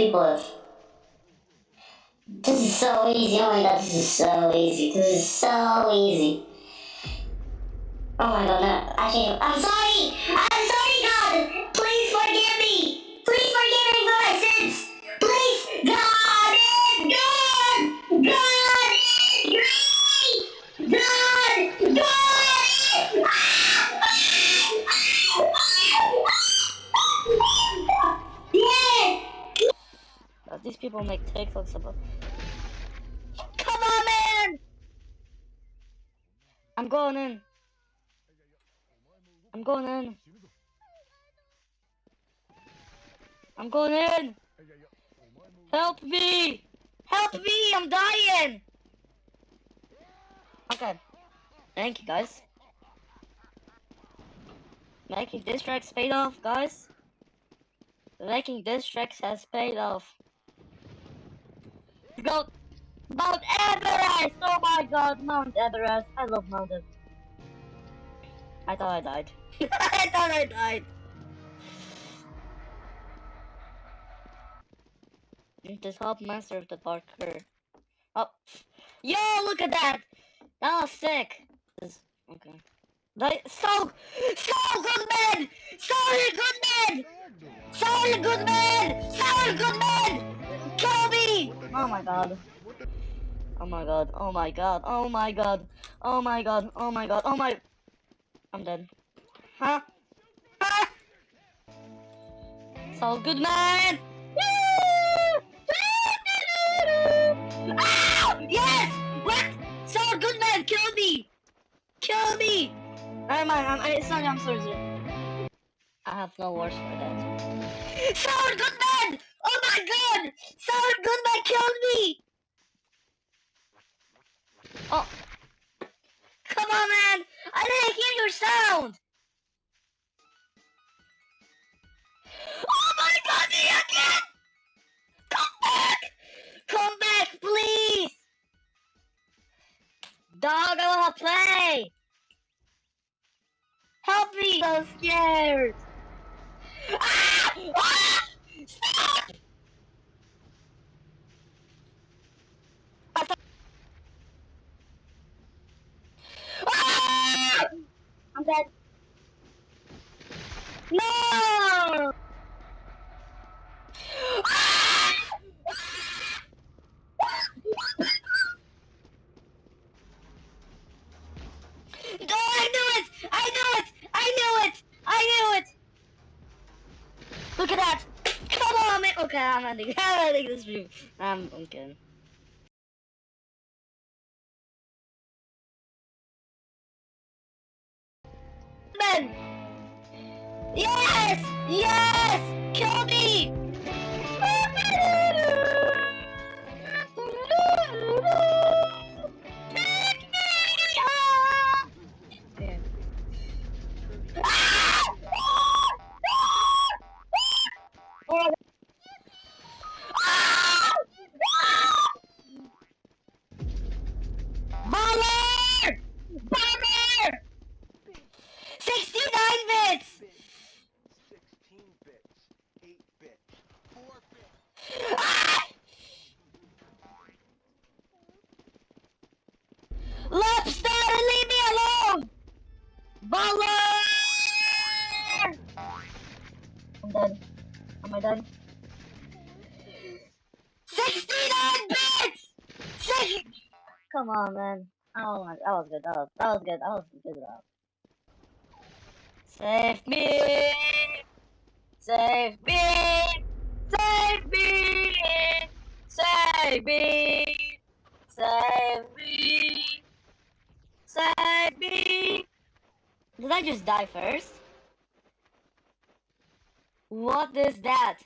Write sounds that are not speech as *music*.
people. This is so easy. Oh my god, this is so easy. This is so easy. Oh my god, no. Actually, I'm sorry! I'm These people make TikToks about. Come on, man! I'm going in. I'm going in. I'm going in. Help me! Help me! I'm dying! Okay. Thank you, guys. Making this tracks paid off, guys. Making this tracks has paid off. Go Mount Everest! Oh my god, Mount Everest. I love mountains. I thought I died. *laughs* I thought I died. Just help master of the parkour. Oh, yo, look at that! That was sick. Okay. Like, so, so good my god. Oh my god. Oh my god. Oh my god. Oh my god. Oh my god. Oh my. I'm dead. Huh? Huh? So good man! Ah! Yes! What? So good man, kill me! Kill me! Never mind, I'm, I, sorry, I'm sorry. I have no words for that. Saul Goodman! My god! Saul Goodman killed me! Oh. Come on, man! I didn't hear your sound! Oh my god, the again! Come back! Come back, please! Dog, I wanna play! Help me! I'm so scared! Ah! Ah! Stop! I thought- Ah! No! I knew it! I knew it! I knew it! I knew it! Look at that! Come on, man! Okay, I'm ending. *laughs* I'm ending this stream. Um, I'm okay. Yes! Yes! Kill me! Baller! I'm done. Am I done? 69 bits! Six- Come on, man. Oh my, that was good. That was, that was good. That was good. Enough. Save me! Save me! Save me! Save me! Save me! Save me! Did I just die first? What is that?